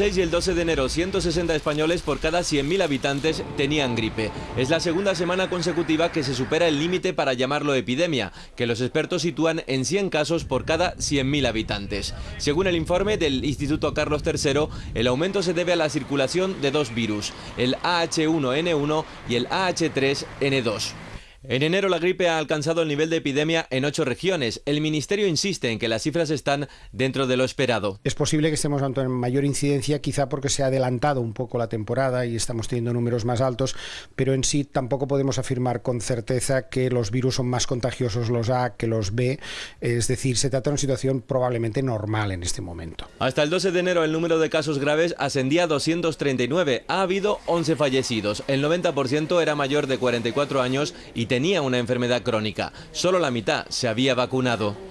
6 y el 12 de enero, 160 españoles por cada 100.000 habitantes tenían gripe. Es la segunda semana consecutiva que se supera el límite para llamarlo epidemia, que los expertos sitúan en 100 casos por cada 100.000 habitantes. Según el informe del Instituto Carlos III, el aumento se debe a la circulación de dos virus, el AH1N1 y el AH3N2. En enero la gripe ha alcanzado el nivel de epidemia en ocho regiones. El Ministerio insiste en que las cifras están dentro de lo esperado. Es posible que estemos ante mayor incidencia, quizá porque se ha adelantado un poco la temporada y estamos teniendo números más altos, pero en sí tampoco podemos afirmar con certeza que los virus son más contagiosos los A que los B. Es decir, se trata de una situación probablemente normal en este momento. Hasta el 12 de enero el número de casos graves ascendía a 239. Ha habido 11 fallecidos. El 90% era mayor de 44 años y tenía una enfermedad crónica. Solo la mitad se había vacunado.